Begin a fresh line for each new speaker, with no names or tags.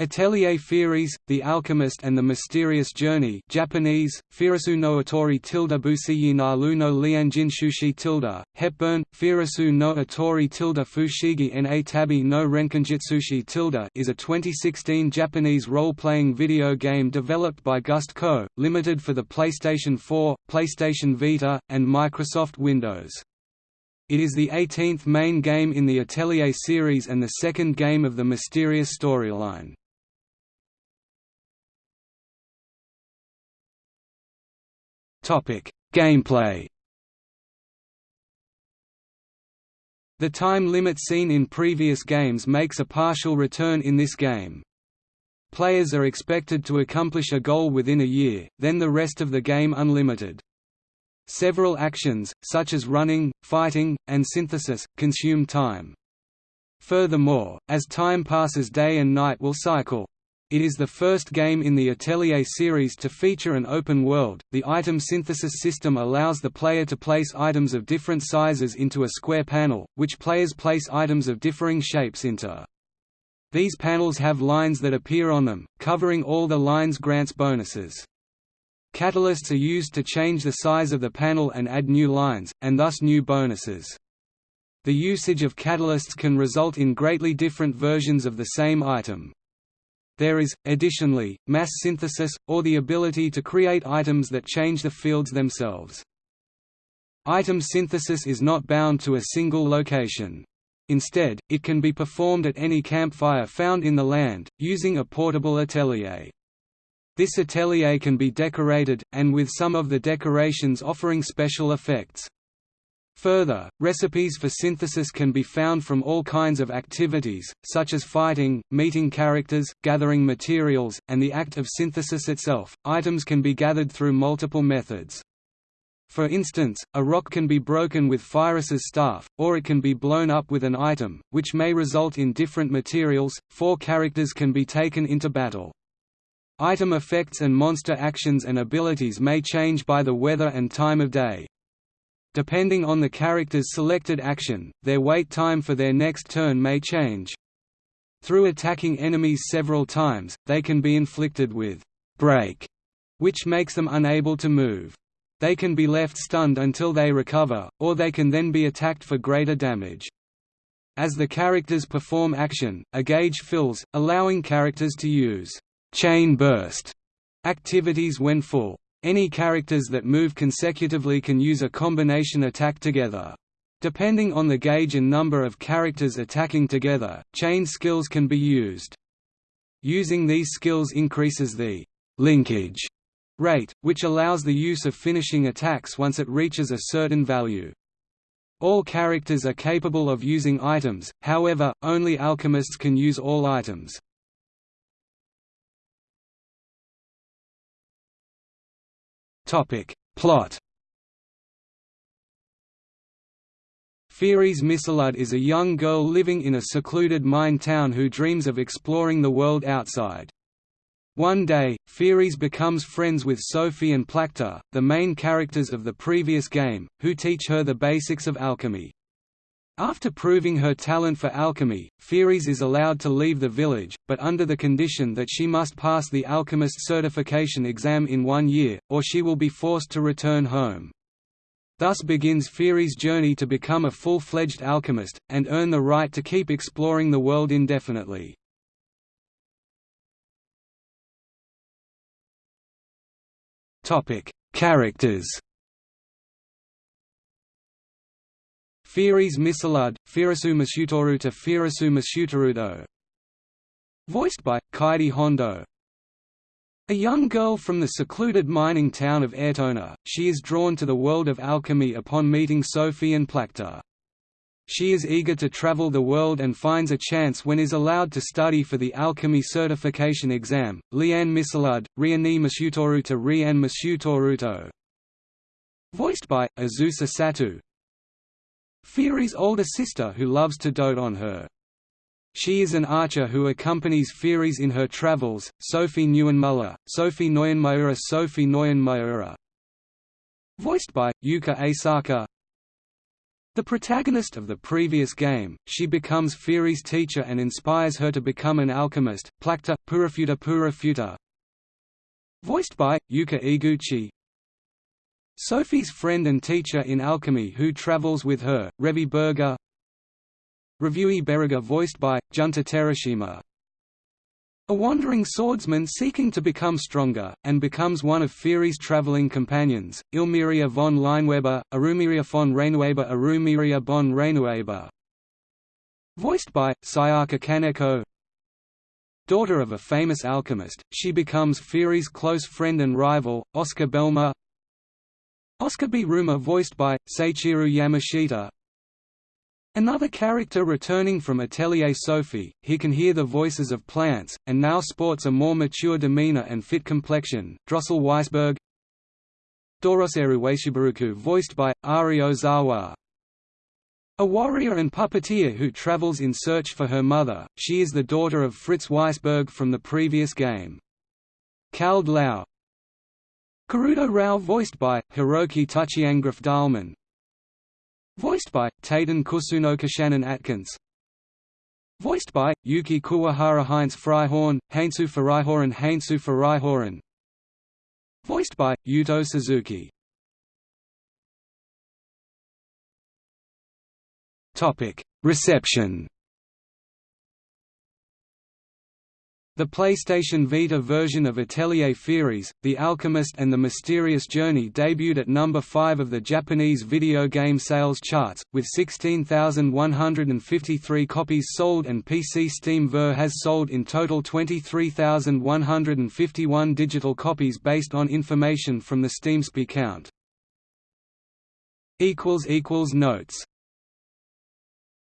Atelier Firis, The Alchemist and the Mysterious Journey Japanese, Firisu no Otori tilde busiyi na lu no lianjin shushi tilde, Hepburn, Firisu no Otori tilde fushigi na tabi no renkinjitsushi tilde is a 2016 Japanese role-playing video game developed by Gust Co., limited for the PlayStation 4, PlayStation Vita, and Microsoft Windows. It is the 18th main game in the Atelier series and the second game of the Mysterious storyline. Topic: Gameplay. The time limit seen in previous games makes a partial return in this game. Players are expected to accomplish a goal within a year, then the rest of the game unlimited. Several actions, such as running, fighting, and synthesis, consume time. Furthermore, as time passes day and night will cycle. It is the first game in the Atelier series to feature an open world. The item synthesis system allows the player to place items of different sizes into a square panel, which players place items of differing shapes into. These panels have lines that appear on them, covering all the lines grants bonuses. Catalysts are used to change the size of the panel and add new lines, and thus new bonuses. The usage of catalysts can result in greatly different versions of the same item. There is, additionally, mass synthesis, or the ability to create items that change the fields themselves. Item synthesis is not bound to a single location. Instead, it can be performed at any campfire found in the land, using a portable atelier. This atelier can be decorated, and with some of the decorations offering special effects. Further, recipes for synthesis can be found from all kinds of activities, such as fighting, meeting characters, gathering materials, and the act of synthesis itself. Items can be gathered through multiple methods. For instance, a rock can be broken with Firis's staff, or it can be blown up with an item, which may result in different materials. Four characters can be taken into battle. Item effects and monster actions and abilities may change by the weather and time of day. Depending on the character's selected action, their wait time for their next turn may change. Through attacking enemies several times, they can be inflicted with break, which makes them unable to move. They can be left stunned until they recover, or they can then be attacked for greater damage. As the characters perform action, a gauge fills, allowing characters to use chain burst activities when full. Any characters that move consecutively can use a combination attack together. Depending on the gauge and number of characters attacking together, chain skills can be used. Using these skills increases the linkage rate, which allows the use of finishing attacks once it reaches a certain value. All characters are capable of using items, however, only alchemists can use all items. Topic. Plot Firis Mistlud is a young girl living in a secluded mine town who dreams of exploring the world outside. One day, Firis becomes friends with Sophie and Plakta, the main characters of the previous game, who teach her the basics of alchemy. After proving her talent for alchemy, Firis is allowed to leave the village, but under the condition that she must pass the alchemist certification exam in one year, or she will be forced to return home. Thus begins Firis' journey to become a full-fledged alchemist, and earn the right to keep exploring the world indefinitely. Characters Firis Mistlud, Firisu Masutoruta Firisu Masutoruto Voiced by, Kaede Hondo A young girl from the secluded mining town of Ertona, she is drawn to the world of alchemy upon meeting Sophie and Plakta. She is eager to travel the world and finds a chance when is allowed to study for the alchemy certification exam. Lian Mistlud, Riani Masutoruta Rian Masutoruto Voiced by, Azusa Sato Firis' older sister who loves to dote on her. She is an archer who accompanies Firis in her travels, Sophie Neuenmuller, Sophie Neuenmayura Sophie Neuenmayura Voiced by, Yuka Asaka The protagonist of the previous game, she becomes Firi's teacher and inspires her to become an alchemist. Plakta, Purifuta Purifuta. Voiced by, Yuka Iguchi. Sophie's friend and teacher in alchemy who travels with her, Revi Berger. Reviewee Berger voiced by, Junta Terashima. A wandering swordsman seeking to become stronger, and becomes one of Firi's traveling companions, Ilmiria von Leinweber, Arumiria von Reinueber Arumiria von Reinueber. Voiced by, Sayaka Kaneko Daughter of a famous alchemist, she becomes Firi's close friend and rival, Oscar Behlmer Oscar B. Ruma voiced by, Seiichiro Yamashita Another character returning from Atelier Sophie, he can hear the voices of plants, and now sports a more mature demeanor and fit complexion, Drossel Weisberg Doroseru Weishibaruku voiced by, Ari Ozawa a warrior and puppeteer who travels in search for her mother, she is the daughter of Fritz Weisberg from the previous game. Kald Lau Karudo Rao voiced by, Hiroki Tuchiangraf Dahlman. Voiced by, Taiten Kusunoki Shannon Atkins. Voiced by, Yuki Kuwahara Heinz Freihorn, Heinzu Freihorn Heinzu Freihorn Voiced by, Yuto Suzuki. Reception The PlayStation Vita version of Atelier Firis, The Alchemist and the Mysterious Journey debuted at number 5 of the Japanese video game sales charts, with 16,153 copies sold and PC Steam Ver has sold in total 23,151 digital copies based on information from the SteamSpy count. Notes